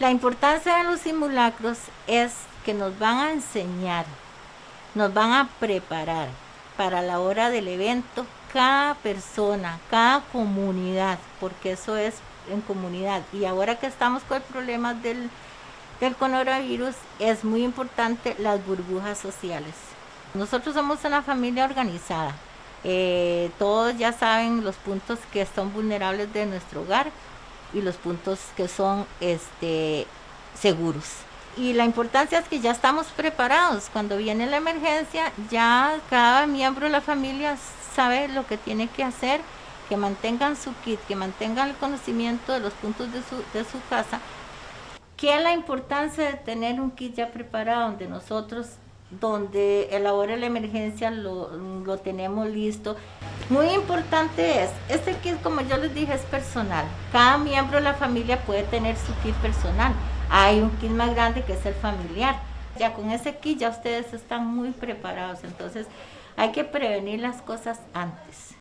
La importancia de los simulacros es que nos van a enseñar, nos van a preparar para la hora del evento cada persona, cada comunidad, porque eso es en comunidad. Y ahora que estamos con el problema del, coronavirus, es muy importante las burbujas sociales. Nosotros somos una familia organizada. Eh, todos ya saben los puntos que son vulnerables de nuestro hogar y los puntos que son este, seguros. Y la importancia es que ya estamos preparados. Cuando viene la emergencia, ya cada miembro de la familia sabe lo que tiene que hacer, que mantengan su kit, que mantengan el conocimiento de los puntos de su, de su casa. ¿Qué es la importancia de tener un kit ya preparado donde nosotros donde el ahora la emergencia lo, lo, tenemos listo. Muy importante es, este kit como yo les dije es personal. Cada miembro de la familia puede tener su kit personal. Hay un kit más grande que es el familiar. Ya con ese kit ya ustedes están muy preparados, entonces hay que prevenir las cosas antes.